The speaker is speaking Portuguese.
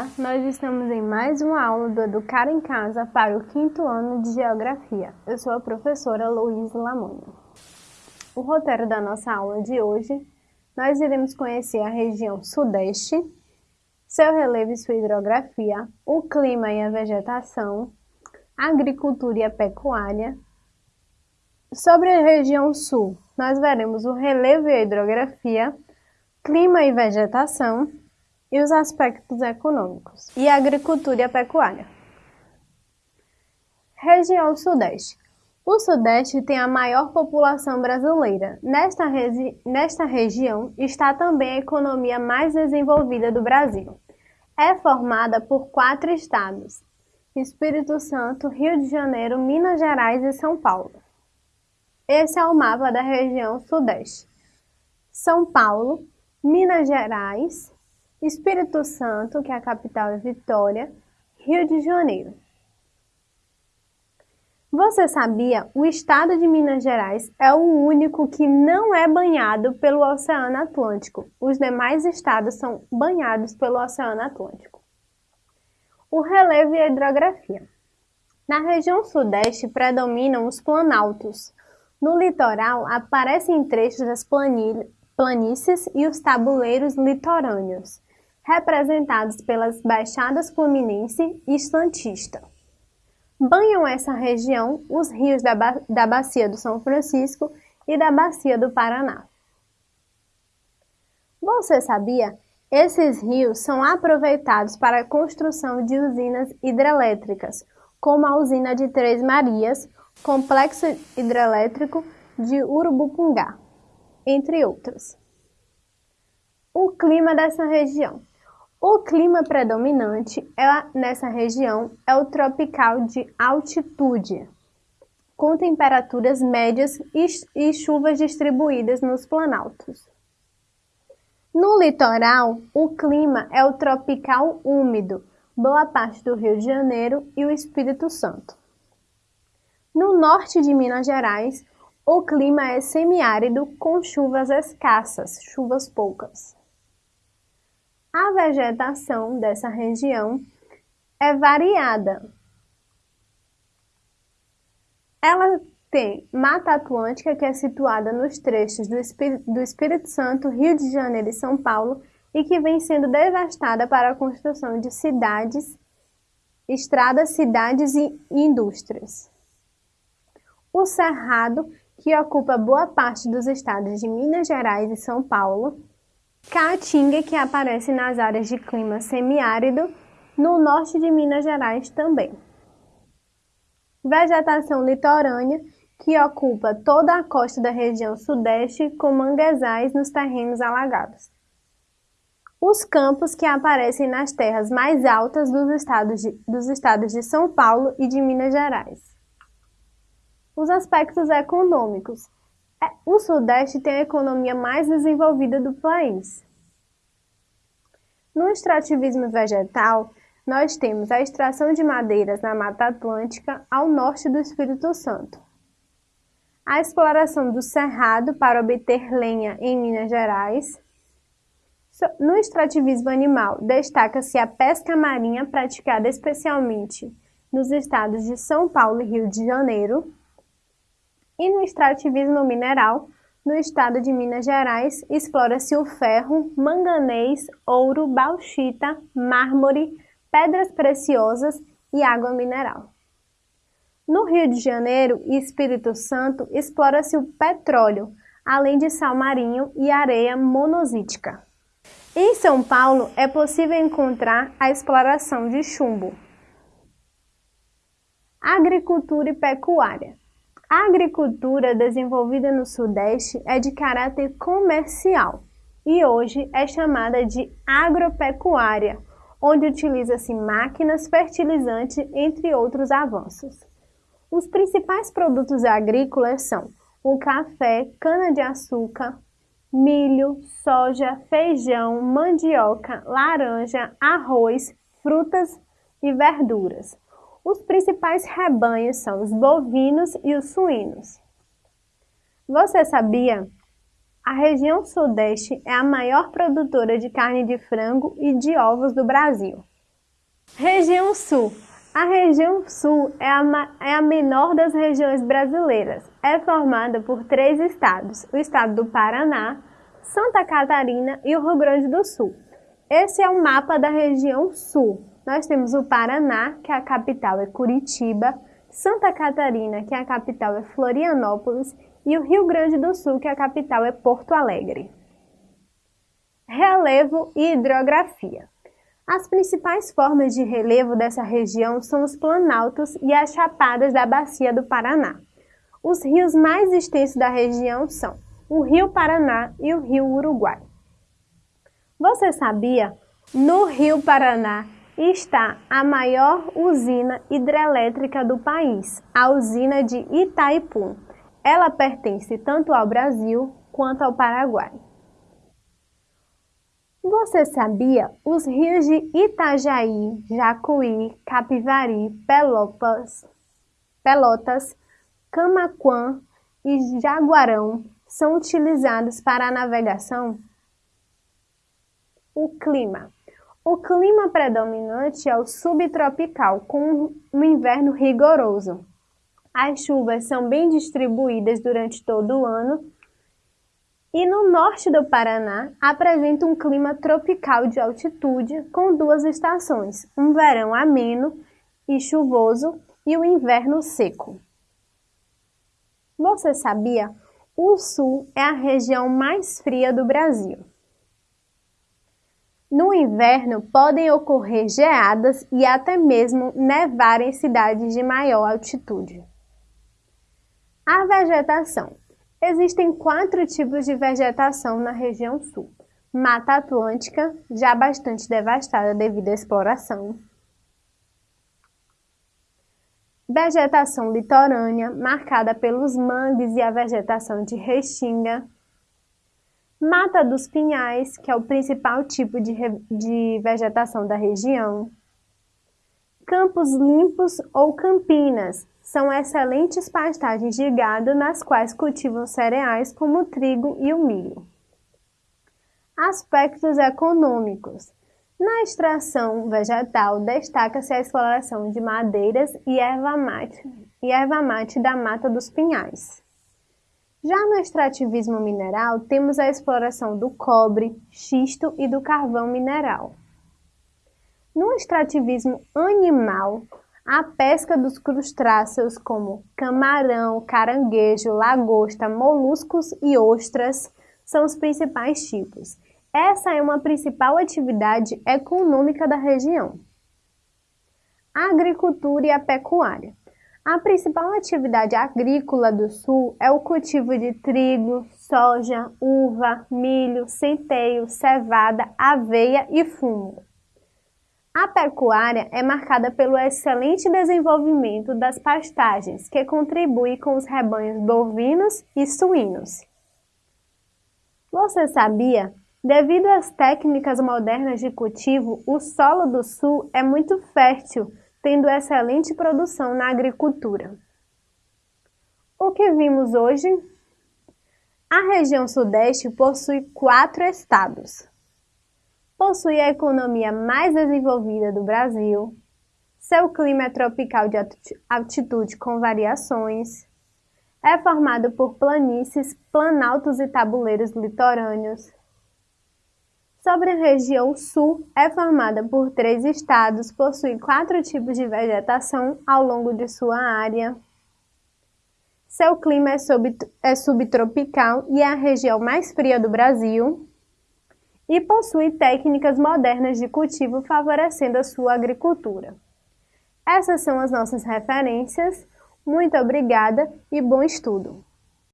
Olá, nós estamos em mais uma aula do Educar em Casa para o quinto ano de Geografia. Eu sou a professora Luísa Lamonha. O roteiro da nossa aula de hoje, nós iremos conhecer a região Sudeste, seu relevo e sua hidrografia, o clima e a vegetação, a agricultura e a pecuária. Sobre a região Sul, nós veremos o relevo e a hidrografia, clima e vegetação, e os aspectos econômicos, e a agricultura e a pecuária. Região Sudeste. O Sudeste tem a maior população brasileira. Nesta, nesta região está também a economia mais desenvolvida do Brasil. É formada por quatro estados: Espírito Santo, Rio de Janeiro, Minas Gerais e São Paulo. Esse é o mapa da região Sudeste. São Paulo, Minas Gerais, Espírito Santo, que é a capital é Vitória, Rio de Janeiro. Você sabia? O estado de Minas Gerais é o único que não é banhado pelo Oceano Atlântico. Os demais estados são banhados pelo Oceano Atlântico. O relevo e a hidrografia. Na região sudeste predominam os planaltos. No litoral aparecem trechos das planícies e os tabuleiros litorâneos representados pelas Baixadas Fluminense e Santista. Banham essa região os rios da, ba da Bacia do São Francisco e da Bacia do Paraná. Você sabia? Esses rios são aproveitados para a construção de usinas hidrelétricas, como a usina de Três Marias, complexo hidrelétrico de Urubupungá, entre outros. O clima dessa região. O clima predominante é, nessa região é o tropical de altitude, com temperaturas médias e, e chuvas distribuídas nos planaltos. No litoral, o clima é o tropical úmido, boa parte do Rio de Janeiro e o Espírito Santo. No norte de Minas Gerais, o clima é semiárido com chuvas escassas, chuvas poucas. A vegetação dessa região é variada. Ela tem Mata Atlântica, que é situada nos trechos do Espírito, do Espírito Santo, Rio de Janeiro e São Paulo, e que vem sendo devastada para a construção de cidades, estradas, cidades e indústrias. O Cerrado, que ocupa boa parte dos estados de Minas Gerais e São Paulo, Caatinga, que aparece nas áreas de clima semiárido, no norte de Minas Gerais também. Vegetação litorânea, que ocupa toda a costa da região sudeste, com manguezais nos terrenos alagados. Os campos que aparecem nas terras mais altas dos estados de, dos estados de São Paulo e de Minas Gerais. Os aspectos econômicos o Sudeste tem a economia mais desenvolvida do país. No extrativismo vegetal, nós temos a extração de madeiras na Mata Atlântica ao norte do Espírito Santo. A exploração do cerrado para obter lenha em Minas Gerais. No extrativismo animal, destaca-se a pesca marinha praticada especialmente nos estados de São Paulo e Rio de Janeiro e no extrativismo mineral, no estado de Minas Gerais, explora-se o ferro, manganês, ouro, bauxita, mármore, pedras preciosas e água mineral. No Rio de Janeiro e Espírito Santo, explora-se o petróleo, além de sal marinho e areia monazítica. Em São Paulo, é possível encontrar a exploração de chumbo. Agricultura e pecuária. A agricultura desenvolvida no Sudeste é de caráter comercial e hoje é chamada de agropecuária, onde utiliza-se máquinas, fertilizantes, entre outros avanços. Os principais produtos agrícolas são o café, cana-de-açúcar, milho, soja, feijão, mandioca, laranja, arroz, frutas e verduras. Os principais rebanhos são os bovinos e os suínos. Você sabia? A região Sudeste é a maior produtora de carne de frango e de ovos do Brasil. Região Sul. A região Sul é a, é a menor das regiões brasileiras. É formada por três estados: o estado do Paraná, Santa Catarina e o Rio Grande do Sul. Esse é o mapa da região Sul. Nós temos o Paraná, que a capital é Curitiba, Santa Catarina, que a capital é Florianópolis, e o Rio Grande do Sul, que a capital é Porto Alegre. Relevo e hidrografia. As principais formas de relevo dessa região são os planaltos e as chapadas da Bacia do Paraná. Os rios mais extensos da região são o Rio Paraná e o Rio Uruguai. Você sabia? No Rio Paraná está a maior usina hidrelétrica do país, a usina de Itaipu. Ela pertence tanto ao Brasil quanto ao Paraguai. Você sabia? Os rios de Itajaí, Jacuí, Capivari, Pelotas, Pelotas, Camaquã e Jaguarão são utilizados para a navegação? O clima. O clima predominante é o subtropical, com um inverno rigoroso. As chuvas são bem distribuídas durante todo o ano e no norte do Paraná apresenta um clima tropical de altitude com duas estações, um verão ameno e chuvoso e o um inverno seco. Você sabia? O sul é a região mais fria do Brasil. No inverno podem ocorrer geadas e até mesmo nevar em cidades de maior altitude. A vegetação Existem quatro tipos de vegetação na região sul. Mata Atlântica, já bastante devastada devido à exploração. Vegetação litorânea, marcada pelos mangues e a vegetação de restinga. Mata dos Pinhais, que é o principal tipo de, de vegetação da região. Campos limpos ou campinas, são excelentes pastagens de gado nas quais cultivam cereais como o trigo e o milho. Aspectos econômicos. Na extração vegetal, destaca-se a exploração de madeiras e erva mate, e erva mate da mata dos pinhais. Já no extrativismo mineral, temos a exploração do cobre, xisto e do carvão mineral. No extrativismo animal, a pesca dos crustáceos como camarão, caranguejo, lagosta, moluscos e ostras são os principais tipos. Essa é uma principal atividade econômica da região. A agricultura e a pecuária. A principal atividade agrícola do sul é o cultivo de trigo, soja, uva, milho, centeio, cevada, aveia e fumo. A pecuária é marcada pelo excelente desenvolvimento das pastagens, que contribui com os rebanhos bovinos e suínos. Você sabia? Devido às técnicas modernas de cultivo, o solo do sul é muito fértil, tendo excelente produção na agricultura. O que vimos hoje? A região sudeste possui quatro estados: possui a economia mais desenvolvida do Brasil, seu clima é tropical de altitude com variações, é formado por planícies, planaltos e tabuleiros litorâneos. Sobre a região sul, é formada por três estados, possui quatro tipos de vegetação ao longo de sua área. Seu clima é, sub, é subtropical e é a região mais fria do Brasil e possui técnicas modernas de cultivo favorecendo a sua agricultura. Essas são as nossas referências. Muito obrigada e bom estudo!